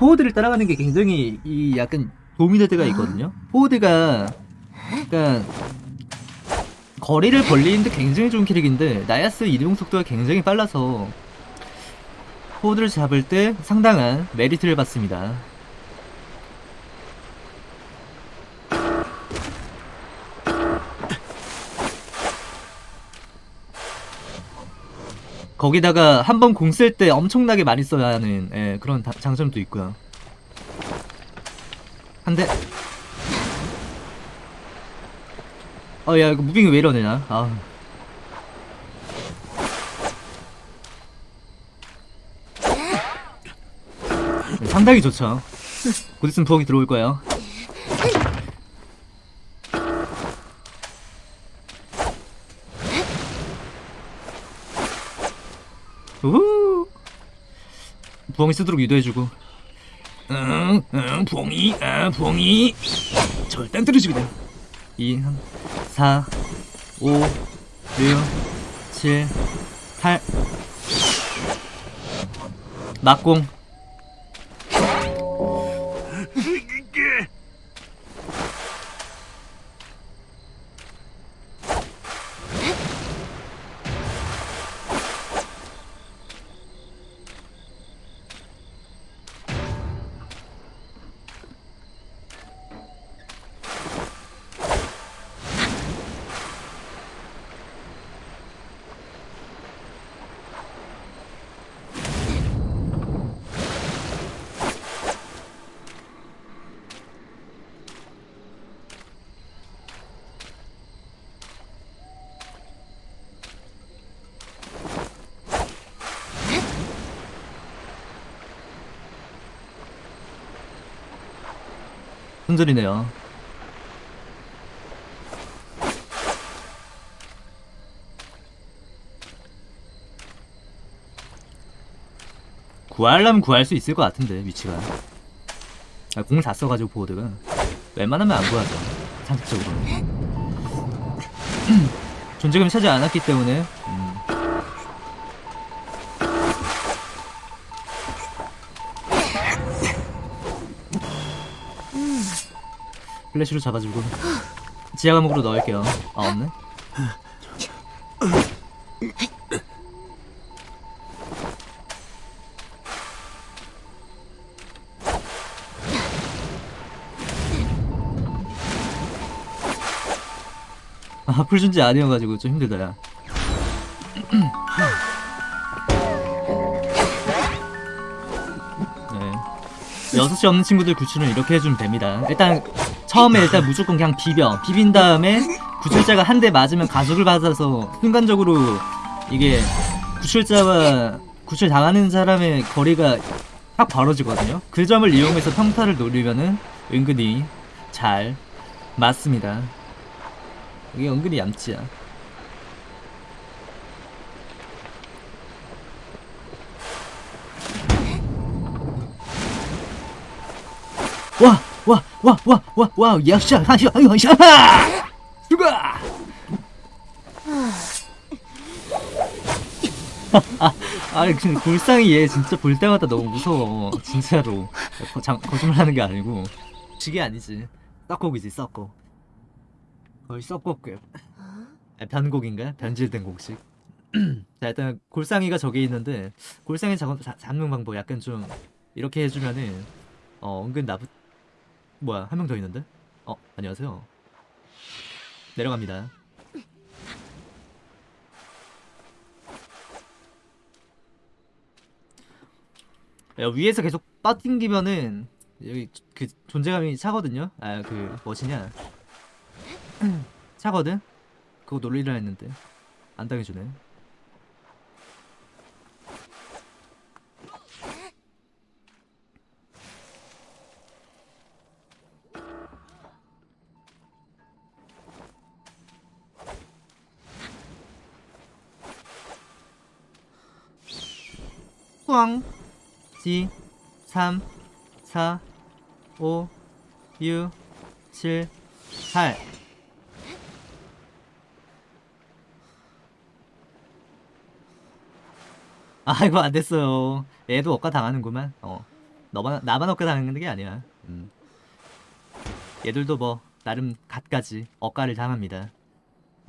포워드를 따라가는 게 굉장히 이 약간 도미네드가 있거든요. 포워드가 약간 거리를 벌리는데 굉장히 좋은 캐릭인데 나이아스 이동 속도가 굉장히 빨라서 포워드를 잡을 때 상당한 메리트를 받습니다. 거기다가 한 번 공 쓸 때 엄청나게 많이 써야 하는 예, 그런 다- 장점도 있고요. 한 대. 어, 야, 이거 무빙이 왜 이러냐? 아. 네, 상당히 좋죠. 곧 있으면 부엌이 들어올 거예요. 우후! 부엉이 쓰도록 유도해주고. 응, 응, 부엉이, 아, 부엉이. 절대 떨어지거든. 2, 4, 5, 6, 7, 8. 막공. 손절이네요. 구하려면 구할 수 있을 것 같은데 위치가 아, 공을 다 써가지고 보호드가 웬만하면 안 구하죠 상식적으로 존재감이 차지 않았기 때문에 음. 플래시로 잡아주고. 지하 감옥으로 넣을게요. 아 없네? 아 풀준지 아니어가지고 좀 힘들다 야 네. 6시 없는 친구들 구출은 이렇게 해주면 됩니다. 일단 처음에 일단 무조건 그냥 비벼. 비빈 다음에 구출자가 한 대 맞으면 가속을 받아서 순간적으로 이게 구출자와 구출 당하는 사람의 거리가 확 벌어지거든요. 그 점을 이용해서 평타를 노리면은 은근히 잘 맞습니다. 이게 은근히 얌치야. 와! 와! 와! 와! 와! 와! 야샤! 하샤! 하샤! 죽어! 아니 근데 골상이 얘 진짜 볼 때마다 너무 무서워 진짜로 거, 장, 거짓말하는 게 아니고 지게 아니지 썩곡이지 썩곡 거의 썩곡급 아, 변곡인가? 변질된 곡식 자 일단 골상이가 저기 있는데 골상이 잡, 잡는 방법 약간 좀 이렇게 해주면은 어 은근 나쁘 뭐야 한 명 더 있는데? 어 안녕하세요. 내려갑니다. 야, 위에서 계속 빠띵기면은 여기 그 존재감이 차거든요? 아 그 뭐시냐? 차거든? 그거 놀리려 했는데. 안 당해주네 꽝 지, 3 4 5 6 7 8아 이거 안 됐어요. 얘도 억까 당하는구만. 어, 너만 나만 억까 당하는 게 아니야. 음. 얘들도 뭐 나름 갓까지 억까를 당합니다.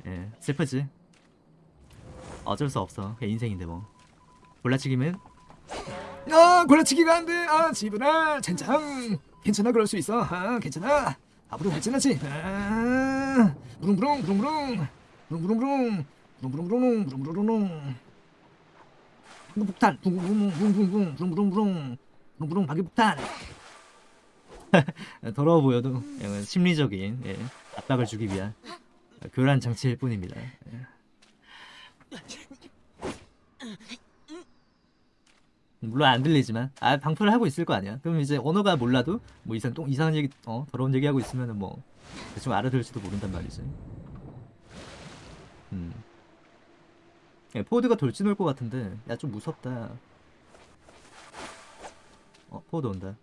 예, 슬프지. 어쩔 수 없어. 인생인데 뭐. 몰라치기면 아 골라치기가 안돼. 아 지브라 젠장. 괜찮아 그럴 수 있어. 아 괜찮아. 앞으로 발전하지. 아 무릉무릉 무릉무릉. 무릉무릉무릉. 무릉무릉무릉 무릉무릉무릉. 폭탄. 붕붕붕붕붕붕 무릉무릉무릉. 무릉무릉 방귀폭탄. 더러워 보여도 예, 뭐, 심리적인 예, 압박을 주기 위한 교란 장치일 뿐입니다. 예. 물론 안 들리지만 아 방풀을 하고 있을 거 아니야 그럼 이제 언어가 몰라도 뭐 이상 똥 이상한 얘기 어 더러운 얘기 하고 있으면은 뭐 대충 알아들을지도 모른단 말이지 음 예, 포워드가 돌진 올 것 같은데 야 좀 무섭다 어 포워드 온다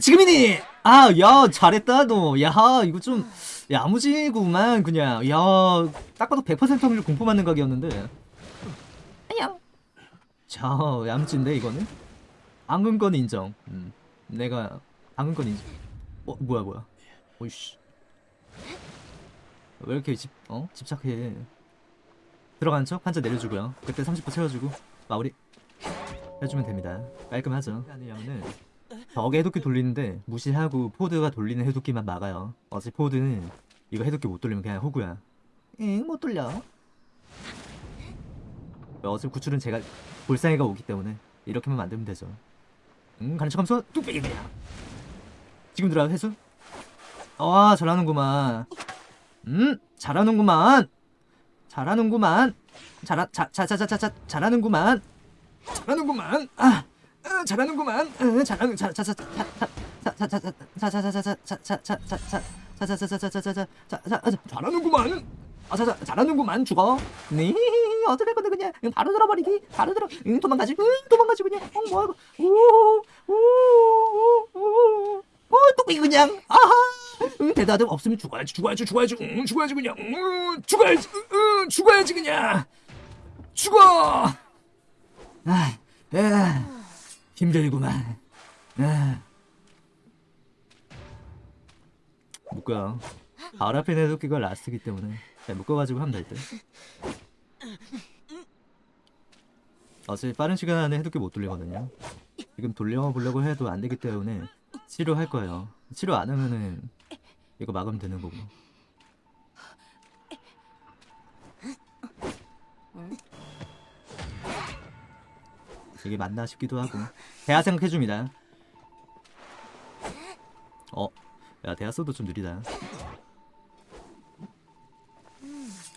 지금이니! 아, 야, 잘했다, 너. 야, 이거 좀. 야무지구만 그냥. 야딱 봐도 100% 확률 공포받는 각이었는데. 안녕 자 야무진데 이거는? 안근건 인정. 음. 내가 안근건 인정. 어 뭐야 뭐야? 오이씨. 왜 이렇게 집, 어? 집착해? 들어간 척? 한자 내려주고요. 그때 30% 채워주고 마무리 해주면 됩니다. 깔끔하죠? 오늘 적의 해독기 돌리는데 무시하고 포드가 돌리는 해독기만 막아요. 어차피 포드는 이거 해독기 못 돌리면 그냥 호구야. 응못 돌려. 어차피 구출은 제가 볼상이가 오기 때문에 이렇게만 만들면 되죠. 응 가는 척하면서 뚝배기 그냥. 지금 들어가 회수? 아 잘하는구만. 음 잘하는구만. 잘하는구만. 잘하 자자자자자 잘하는구만. 잘하는구만. 아! 잘하는구만. 잘하는 잘하는구만. 아, 자, 자, 잘하는구만 죽어. 네, 어떡할 건데 그냥 바로 들어버리기, 바로 들어, 응, 도망가지, 응, 도망가지 그냥. 어, 뭐하고, 오, 오, 오, 오, 어, 뚝배기 그냥. 아하. 응, 대답 없으면 죽어야지, 죽어야지, 죽어야지, 응, 죽어야지 그냥, 응, 죽어야지, 응, 죽어야지 그냥. 죽어. 아, 에. 힘들구만. 아. 묶어요 앞에 내도끼가 라스트기 때문에. 잘 묶어가지고 하면 될 듯. 어차피 빠른 시간 안에 해독기 못 돌리거든요. 지금 돌려보려고 해도 안 되기 때문에 치료할 거예요. 치료 안 하면은 이거 막으면 되는 거고 이게 맞나 싶기도 하고 대하 생각해줍니다 어? 야 대하소도 좀 느리다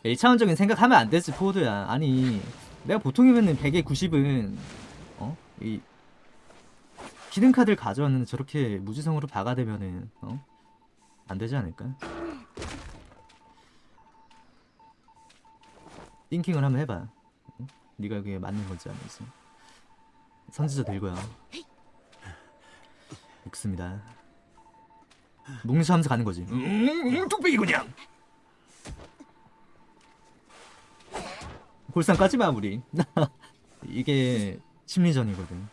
1차원적인 생각하면 안 되지 포드야 아니 내가 보통이면은 100에 90은 어? 이 히든카드를 가져왔는데 저렇게 무지성으로 박아대면은 어? 안 되지 않을까? 띵킹을 한번 해봐 어? 네가 그게 맞는 건지 아닌지 선지자 들고요 묶습니다. 뭉치하면서 가는 거지. 응, 응, 뚝배기 그냥. 골상 까지 마 우리. 이게 심리전이거든.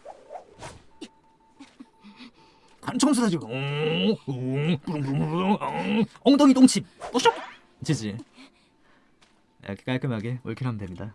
지금. 응, 응, 부릉부릉부릉 응. 엉덩이 똥칩. 뽀쇼 지지. 이렇게 깔끔하게 올킬하면 됩니다